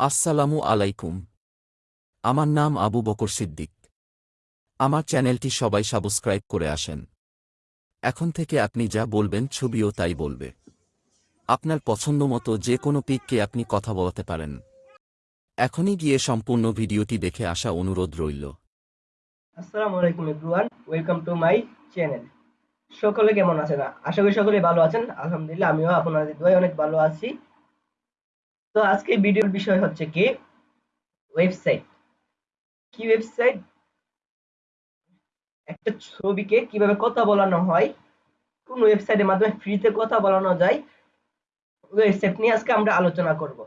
আসসালামু আলাইকুম। আমার নাম আবু বকর সিদ্দিক। আমার চ্যানেলটি সবাই সাবস্ক্রাইব করে আসেন। এখন থেকে আপনি যা বলবেন ছবিও তাই বলবে। আপনার পছন্দ মতো যে কোনো পিককে আপনি কথা বলাতে পারেন। এখনই গিয়ে সম্পূর্ণ ভিডিওটি দেখে আসা অনুরোধ রইল। সকলে কেমন আছেন? আশা করি সকলে ভালো আছেন। আলহামদুলিল্লাহ, আমিও আপনাদের দোয়ায় অনেক ভালো আছি। তো আজকে ভিডিওর বিষয় হচ্ছে কি ওয়েবসাইট কি ওয়েবসাইট একটা ছবিকে কীভাবে কথা বলানো হয়, কোন ওয়েবসাইটের মাধ্যমে ফ্রিতে কথা বলানো যায় ওয়েবসাইট নিয়ে আজকে আমরা আলোচনা করব।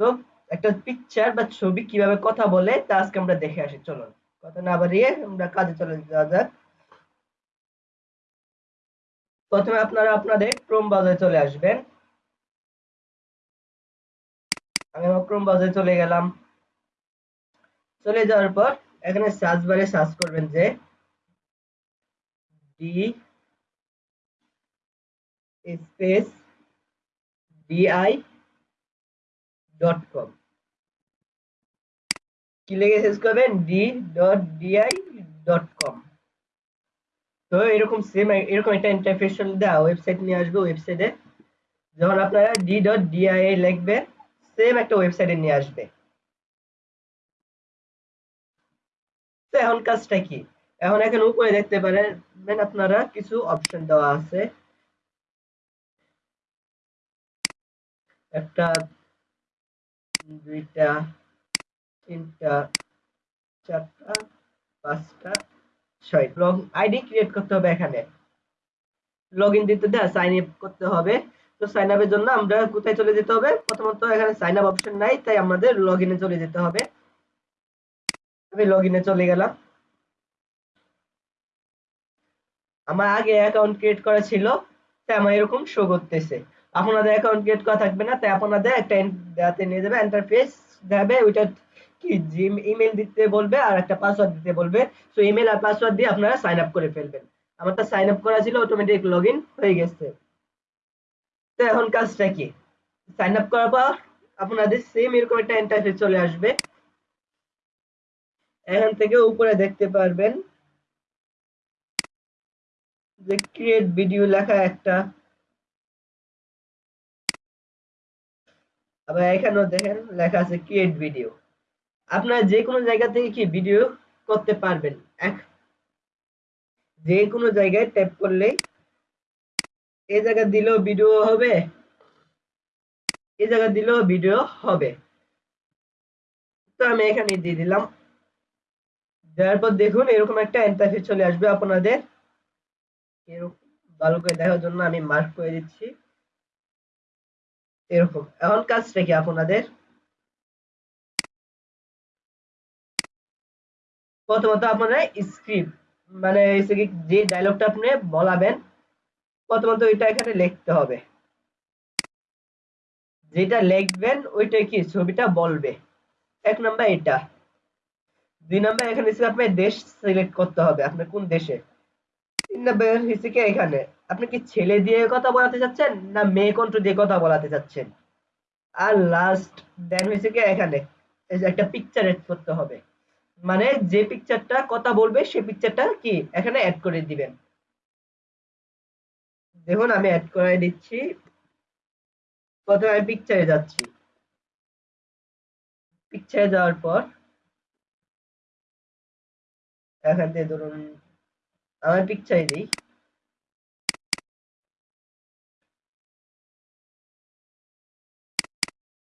তো একটা পিকচার বা ছবি কীভাবে কথা বলে, তা আজকে আমরা দেখে আসি, চলুন। কথা না বাড়িয়ে আমরা কাজে চলে যাওয়া যাক। প্রথমে আপনারা আপনাদের ক্রোম ব্রাউজারে চলে আসবেন। আমি আমার ক্রোম ব্রাউজারে চলে গেলাম। চলে যাওয়ার পর এখানে সার্চ বারে সার্চ করবেন যে D space DI dot com কি লিখে শেষ করবেন? D dot DI dot com তো এরকম সেম এরকম একটা ইন্টারফেস দেওয়া ওয়েবসাইট নিয়ে আসবে ওয়েবসাইটে যখন আপনারা ডি ডট ডিআই লিখবেন সেম একটা ওয়েবসাইটে নিয়ে আসবে। তো এখন কাজটা কি? এখন এখানে উপরে দেখতে পারেন আপনারা কিছু অপশন দেওয়া আছে। একটা, দুইটা, তিনটা, চারটা, পাঁচটা ছয় লগ আইডি ক্রিয়েট করতে হবে এখানে। লগ ইন দিতে দেয় সাইন আপ করতে হবে। তো সাইন আপের জন্য আমরা কোথায় চলে যেতে হবে? প্রথমত এখানে সাইন আপ অপশন নাই, তাই আমাদের লগ ইনে চলে যেতে হবে। আমি লগ ইনে চলে গেলাম। আমার আগে অ্যাকাউন্ট ক্রিয়েট করা ছিল, তাই আমার এরকম শো করতেছে। আপনাদের অ্যাকাউন্ট ক্রিয়েট করা থাকবে না, তাই আপনাদের একটা দেখাতে নিয়ে যাবে ইন্টারফেস দেখাবে ওইটা কি জিম ইমেল দিতে বলবে আর একটা পাসওয়ার্ড দিতে বলবে। সো ইমেল আর পাসওয়ার্ড দিয়ে আপনারা সাইন আপ করে ফেলবেন। আমারটা সাইন আপ করা ছিল অটোমেটিক লগ হয়ে গেছে। তো এখন কাজটা কি? সাইন আপ করার পর আপনাদের সেম এরকম একটা ইন্টারফেস চলে আসবে। এখান থেকে উপরে দেখতে পারবেন যে ক্রিয়েট ভিডিও লেখা একটা। আবার এখানেও দেখেন লেখা আছে ক্রিয়েট ভিডিও আপনারা যে কোনো জায়গা থেকে কি ভিডিও করতে পারবেন? এক, যে কোনো জায়গায় ট্যাপ করলেই এই জায়গা দিলেও ভিডিও হবে এই দিলেও ভিডিও হবে। তো আমি এখানে দিয়ে দিলাম। দেওয়ার পর দেখুন এরকম একটা চলে আসবে আপনাদের। এরকম, ভালো করে দেখার জন্য আমি মার্ক করে দিচ্ছি। এরকম, এখন কাজটা কি আপনাদের। প্রথমত আপনারা স্ক্রিপ্ট মানে যে ডায়লগটা আপনি বলাবেন প্রথমত ওইটা এখানে লিখতে হবে। যেটা লিখবেন ওইটা কি? ছবিটা বলবে। এক নাম্বার এটা। দুই নাম্বার এখানে আপনার দেশ সিলেক্ট করতে হবে আপনি কোন দেশে? তিন নাম্বার হিসেবে এখানে? আপনি কি ছেলে দিয়ে কথা বলাতে চাচ্ছেন না মেয়ে কণ্ঠ দিয়ে কথা বলাতে চাচ্ছেন? আর লাস্ট দেন হয়েছে কি এখানে? একটা পিকচার এড করতে হবে। মানে যে পিকচারটা কথা বলবে সেই পিকচারটা কি? এখানে অ্যাড করে দিবেন। দেখুন, আমি অ্যাড করে দিচ্ছি। প্রথমে আমি পিকচারে যাচ্ছি। পিকচারে যাওয়ার পর, এখান থেকে ধরুন আমার পিকচারে দিই।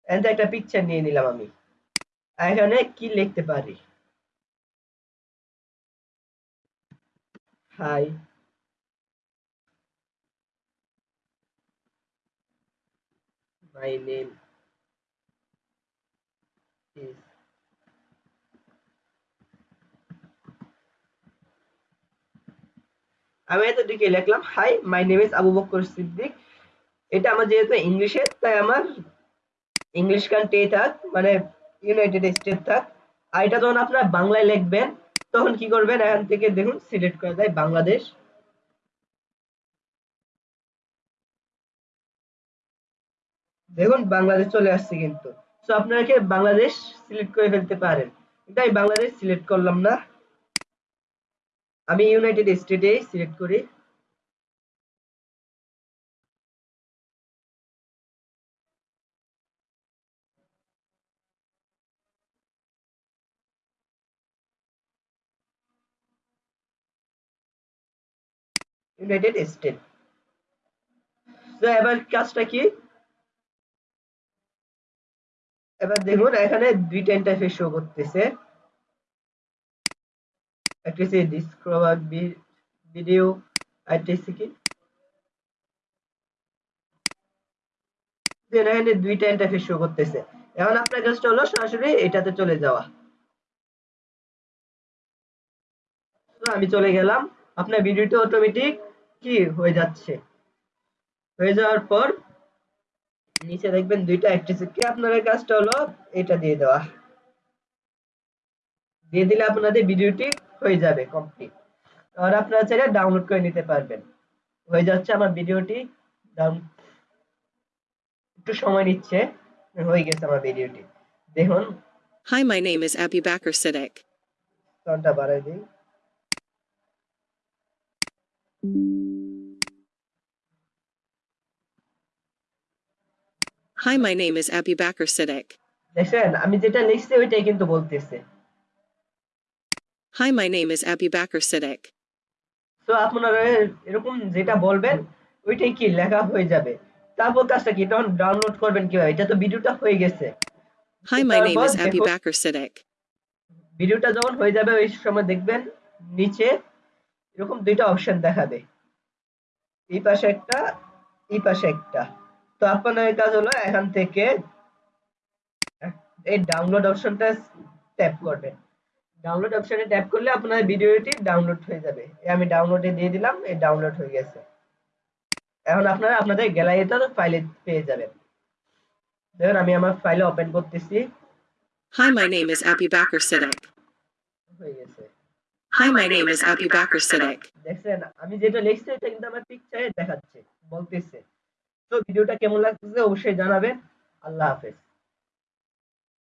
একটা পিকচার নিয়ে নিলাম আমি। এখানে কি লিখতে পারি? হাই my name is আমি এতদিকে লিখলাম hi my name is Abu Bakr Siddique এটা আমার যেহেতু ইংলিশে, তাই আমার ইংলিশ কান্ট্রি থাক মানে ইউনাইটেড স্টেট থাক, আর এটা যখন আপনারা বাংলায় লিখবেন, তখন কি করবেন? এখান থেকে দেখুন সিলেক্ট করে দেয় বাংলাদেশ। দেখুন, বাংলাদেশ চলে আসছে কিন্তু। তো আপনারা কি বাংলাদেশ সিলেক্ট করে ফেলতে পারেন। কিন্তু আমি বাংলাদেশ সিলেক্ট করলাম না। আমি ইউনাইটেড স্টেটে সিলেক্ট করি। ইউনাইটেড স্টেট তো এবার কাজটা কি? এবার দেখুন, এখানে দুইটা ইন্টারফেস শো করতেছে। একটা হচ্ছে ডিসকভার ভিডিও আরেকটা কি? Then এখানে দুইটা ইন্টারফেস শো করতেছে। এখন আপনার কাজটা হলো সরাসরি এটাতে চলে যাওয়া। আমি চলে গেলাম। আপনার ভিডিওটা অটোমেটিক কি হয়ে যাচ্ছে? হয়ে যাওয়ার পর নিচে দেখবেন দুইটা অ্যাক্ট্রেস কি আপনাদের কাজটা হলো এটা দিয়ে দেওয়া। দিয়ে দিলে আপনাদের ভিডিওটি হয়ে যাবে কমপ্লিট আর আপনারা চাইলে ডাউনলোড করে নিতে পারবেন। হয়ে যাচ্ছে আমার ভিডিওটি। একটু সময় নিচ্ছে হয়ে গেছে আমার ভিডিওটি। দেখুন। Hi Hi, my name is Abu Bakr Siddiq. Hi, my name is Abu Bakr Siddiq. দেখছেন আমি যেটা লিখছি ওইটাই কিন্তু বলতেছে Hi, my name is Abu Bakr Siddiq. তো আপনারা এরকম যেটা বলবেন ওইটাই কি লেখা হয়ে যাবে তারপর কাজটা কি তখন ডাউনলোড করবেন কীভাবে এটা তো ভিডিওটা হয়ে গেছে Hi, my name is দেখুন, Bakr Siddiq. ভিডিওটা যখন হয়ে যাবে ওই সময় দেখবেন নিচে এরকম দুইটা অপশন দেখাবে এই পাশে একটা এই পাশে একটা তো আপনার কাজ হলো এখান থেকে এই ডাউনলোড অপশনটা ট্যাপ করবেন। ডাউনলোড অপশনে ট্যাপ করলে আপনার ভিডিওটি ডাউনলোড হয়ে যাবে। আমি ডাউনলোডে দিয়ে দিলাম এই ডাউনলোড হয়ে গেছে। এখন আপনারা আপনাদের গ্যালারিতে ফাইলে পেয়ে যাবেন। দেখুন আমি আমার ফাইলে ওপেন করতেছি। Hi, my name is Siddiq. হয়ে গেছে। Hi, my name is Abu Bakr Siddiq. দেখছেন আমি যেটা লিখছি এটা কিন্তু আমার পিকচারে দেখাচ্ছে বলতেছে। তো ভিডিওটা কেমন লাগছে অবশ্যই জানাবেন। আল্লাহ হাফেজ।